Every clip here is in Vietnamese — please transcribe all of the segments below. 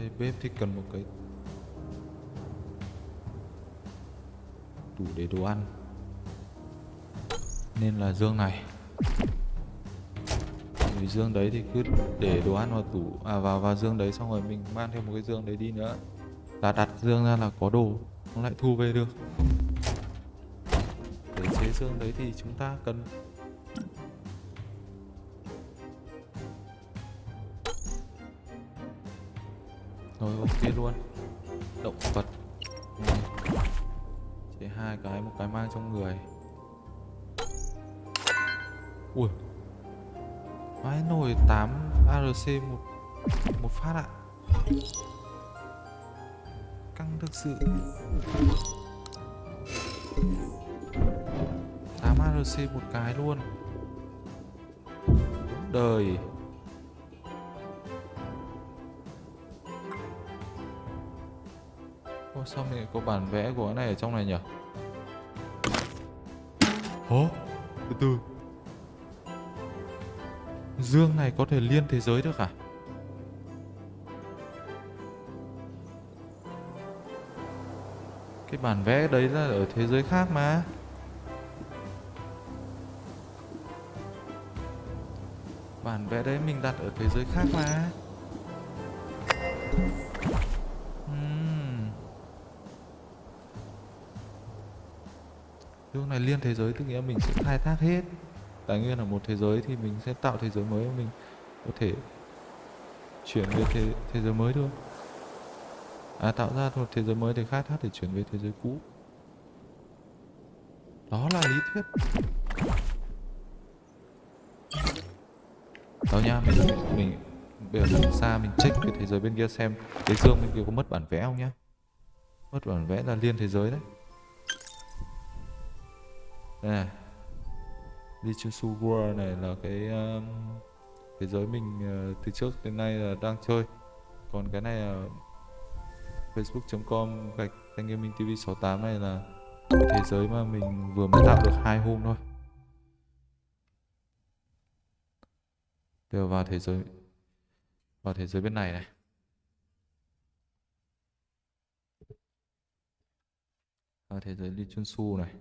đây, bếp thì cần một cái tủ để đồ ăn. Nên là dương này. Vì dương đấy thì cứ để đồ ăn vào tủ à vào vào dương đấy, xong rồi mình mang thêm một cái dương đấy đi nữa. Là đặt dương ra là có đồ, nó lại thu về được. Để chế dương đấy thì chúng ta cần rồi ok luôn. Động vật. Chỉ hai cái, một cái mang trong người. Ui. Vãi nồi 8 ARC một một phát ạ. Căng thực sự. 8 ARC một cái luôn. Đời. Ô, sao mình có bản vẽ của cái này ở trong này nhỉ? Hố từ từ. Dương này có thể liên thế giới được à? Cái bản vẽ đấy là ở thế giới khác mà. Bản vẽ đấy mình đặt ở thế giới khác mà. Thuốc này liên thế giới tức nghĩa mình sẽ khai thác hết. Tài nguyên ở một thế giới thì mình sẽ tạo thế giới mới mình. Có thể chuyển về thế, thế giới mới thôi. À tạo ra một thế giới mới để khai thác để chuyển về thế giới cũ. Đó là lý thuyết. Đó nha, mình, mình bây giờ mình xa mình check cái thế giới bên kia xem. Cái dương bên kia có mất bản vẽ không nhá? Mất bản vẽ là liên thế giới đấy. Đây này Lichusu World này là cái um, thế giới mình uh, từ trước đến nay là đang chơi. Còn cái này là facebook.com gạch thanh gaming tv 68 này là thế giới mà mình vừa mới tạo được hai hôm thôi. Đều vào thế giới vào thế giới bên này này. Vào thế giới Lee Chun Su này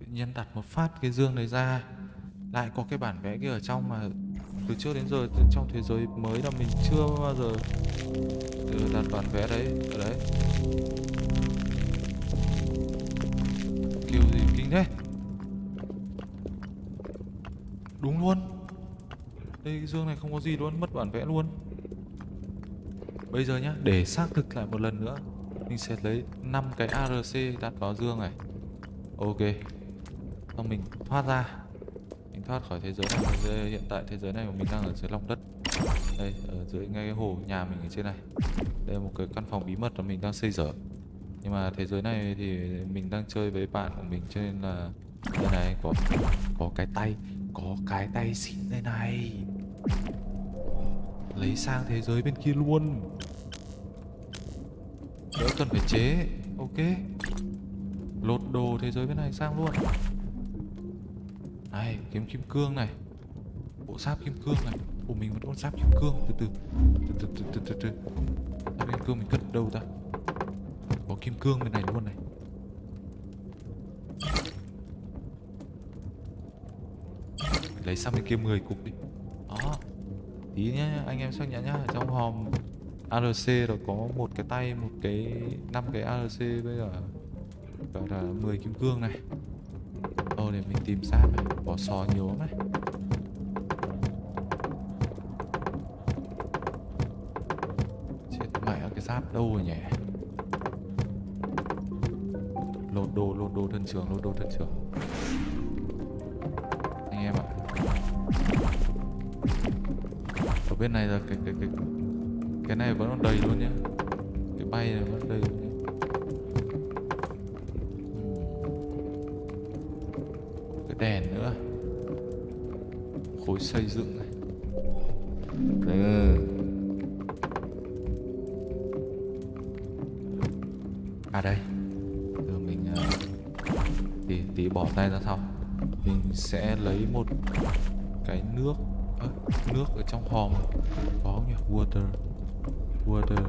tự nhiên đặt một phát cái dương này ra. Lại có cái bản vẽ kia ở trong mà từ trước đến giờ từ trong thế giới mới là mình chưa bao giờ ừ, đặt bản vẽ đấy, ở đấy. Kiểu gì kinh thế? Đúng luôn. Đây cái dương này không có gì luôn, mất bản vẽ luôn. Bây giờ nhá, để xác thực lại một lần nữa, mình sẽ lấy 5 cái ARC đặt vào dương này. Ok xong mình thoát ra. Mình thoát khỏi thế giới này. Thế hiện tại, thế giới này của mình đang ở dưới lòng đất. Đây, ở dưới ngay cái hồ nhà mình ở trên này. Đây là một cái căn phòng bí mật mà mình đang xây dở. Nhưng mà thế giới này thì mình đang chơi với bạn của mình cho nên là đây này, có có cái tay, có cái tay xịn đây này. Lấy sang thế giới bên kia luôn. Đỡ cần phải chế. Ok. Lột đồ thế giới bên này sang luôn. Này kiếm kim cương này. Bộ sáp kim cương này. Ủa mình vẫn con sáp kim cương. Từ từ Từ từ từ từ từ, từ. Sáp kim cương mình cất đâu ta? Có kim cương bên này luôn này. Lấy sang bên kia 10 cục đi. Đó. Tí nhá anh em xác nhận nhá. Trong hòm ARC rồi có một cái tay một cái năm cái ARC bây giờ gọi là 10 kim cương này. Ờ để mình tìm sáp này bỏ sò nhiều lắm này Chết mẹ cái giáp đâu rồi nhỉ? Lột đồ, lột đồ thân trường, lột đồ thân trường Anh em ạ. Ở bên này là cái cái cái cái này vẫn còn đầy luôn nhá. Cái bay này vẫn đèn nữa. Khối xây dựng này. Ừ. à đây. Giờ mình à, tí tí bỏ tay ra sau. Mình sẽ lấy một cái nước à, nước ở trong hòm. Có nhỉ? Water water.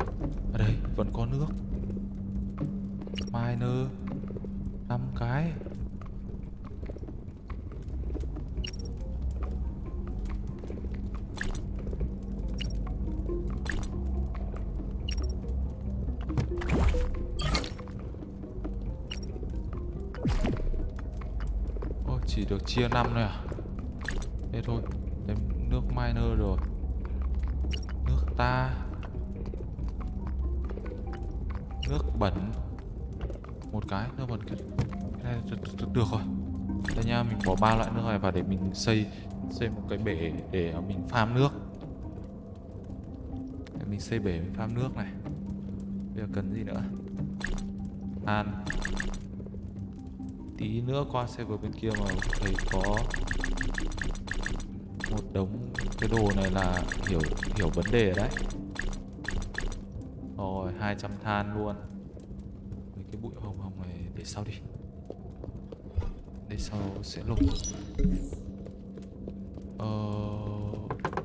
Ở à đây vẫn có nước. Miner năm cái. Chỉ được chia năm thôi à? Thế thôi Đem nước miner rồi. Nước ta. Nước bẩn. Một cái nước bẩn cái, này được, được, được rồi. Đây nha mình bỏ ba loại nước này vào để mình xây Xây một cái bể để mình farm nước. Để Mình xây bể mình farm nước này. Bây giờ cần gì nữa? Than tí nữa qua server bên kia mà thấy có một đống cái đồ này là hiểu hiểu vấn đề ở đấy. Rồi 200 than luôn. Mấy cái bụi hồng hồng này để sau đi. Để sau sẽ lục. Ờ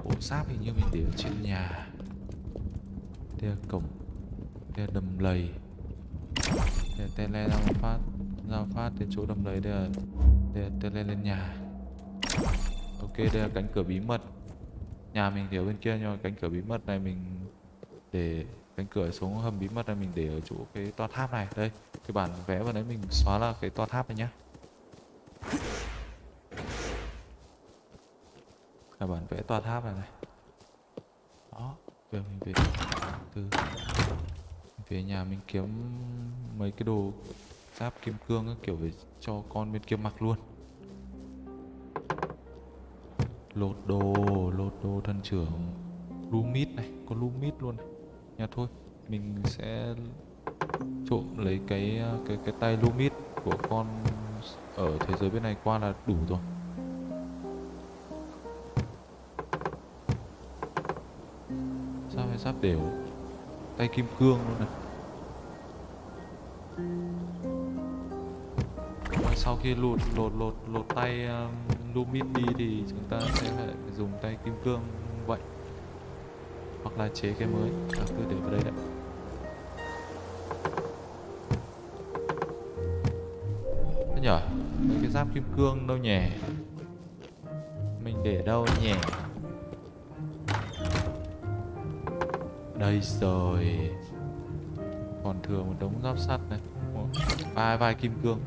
bộ giáp hình như mình để ở trên nhà. Đây là cổng đây là đầm lầy. Để tele ra một phát ra phát đến chỗ đầm lầy đây là đây lên lên nhà. Ok, đây là cánh cửa bí mật. Nhà mình thì ở bên kia nhưng mà cánh cửa bí mật này mình để, cánh cửa xuống hầm bí mật này mình để ở chỗ cái toa tháp này. Đây, cái bản vẽ vào đấy mình xóa là cái toa tháp này nhá. Là bản vẽ toa tháp này này. Đó, giờ mình về từ về nhà mình kiếm mấy cái đồ giáp kim cương các kiểu để cho con bên kia mặc luôn. Lột đồ lột đồ thân trưởng. Lumit này, có lumit luôn này. Nha thôi, mình sẽ trộm lấy cái cái cái tay lumit của con ở thế giới bên này qua là đủ rồi. Sao hay giáp đều. Tay kim cương luôn này. Sau khi lột lột lột lột tay um, lumit đi thì chúng ta sẽ phải dùng tay kim cương vậy. Hoặc là chế cái mới à, cứ để vào đây đấy. Thế nhở? Mấy cái giáp kim cương đâu nhỉ? Mình để đâu nhỉ? Đây rồi. Còn thừa một đống giáp sắt này. Một- vai vai kim cương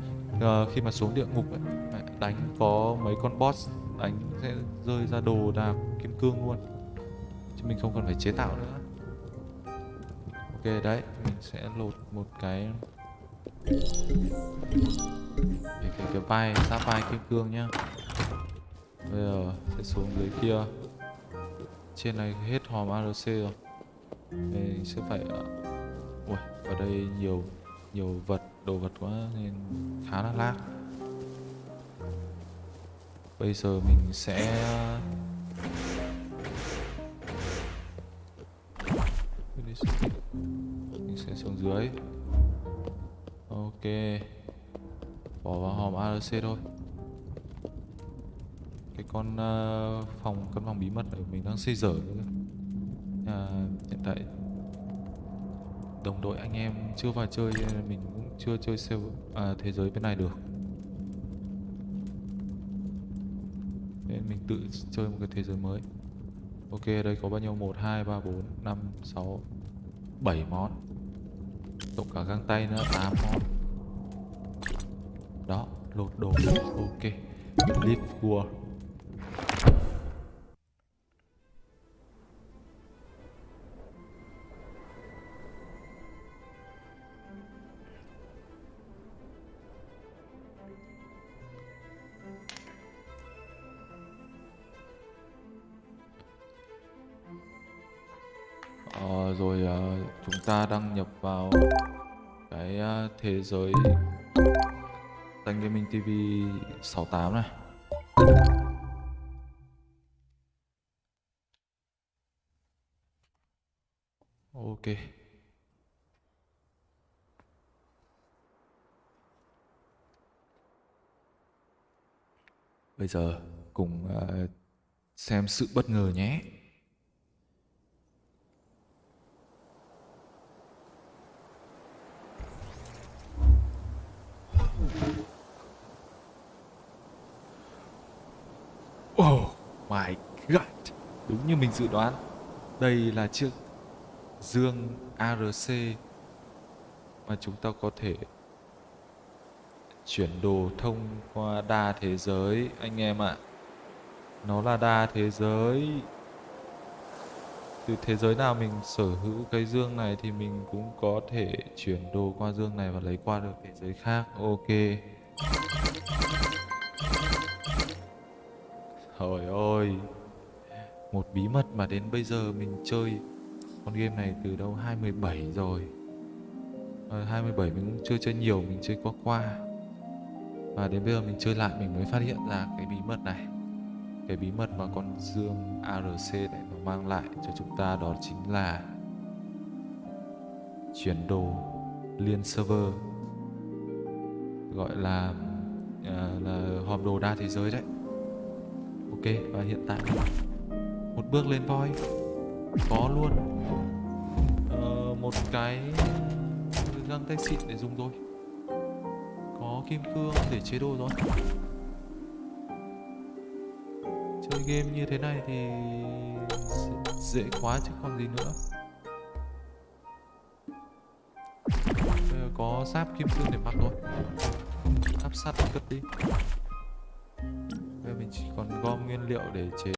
uh, khi mà xuống địa ngục ấy, đánh có mấy con boss đánh sẽ rơi ra đồ đạc kim cương luôn. Chứ mình không cần phải chế tạo nữa. Ok đấy mình sẽ lột một cái cái cái, cái vai giáp vai kim cương nhá. Bây giờ sẽ xuống dưới kia. Trên này hết hòm ARC rồi. Mình sẽ phải à, ui ở đây nhiều nhiều vật đồ vật quá nên khá là lag bây giờ mình sẽ mình sẽ xuống dưới. Ok bỏ vào hòm ARC thôi. Cái con uh, phòng căn phòng bí mật ở mình đang xây dở nữa à, hiện tại đồng đội anh em chưa vào chơi nên là mình cũng chưa chơi sale à, thế giới bên này được. Nên mình tự chơi một cái thế giới mới. Ok đây có bao nhiêu? Một hai ba bốn năm sáu bảy món. Cộng cả găng tay nữa tám món. Đó lột đồ. Ok leave world rồi ờ, chúng ta đăng nhập vào cái ờ, thế giới Thanh Gaming TV 68 này. Ok. Bây giờ cùng ờ, xem sự bất ngờ nhé. Đúng như mình dự đoán. Đây là chiếc dương ARC mà chúng ta có thể chuyển đồ thông qua đa thế giới, anh em ạ. Nó là đa thế giới. Từ thế giới nào mình sở hữu cái dương này thì mình cũng có thể chuyển đồ qua dương này và lấy qua được thế giới khác. Ok. Trời ơi. Một bí mật mà đến bây giờ mình chơi con game này từ đâu 27 rồi. Ờ, à, 27 mình cũng chưa chơi nhiều, mình chơi qua qua. Và đến bây giờ mình chơi lại mình mới phát hiện ra cái bí mật này. Cái bí mật mà con dương ARC này nó mang lại cho chúng ta đó chính là chuyển đồ liên server gọi là à, là hòm đồ đa thế giới đấy. Ok và hiện tại một bước lên voi. Có luôn. Ờ, một cái găng tay xịn để dùng thôi có kim cương để chế đồ rồi. Chơi game như thế này thì dễ- quá chứ còn gì nữa. Bây giờ có giáp kim cương để mặc rồi áp sắt cất đi. Bây giờ mình chỉ còn gom nguyên liệu để chế